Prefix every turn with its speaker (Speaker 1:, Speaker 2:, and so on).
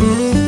Speaker 1: Música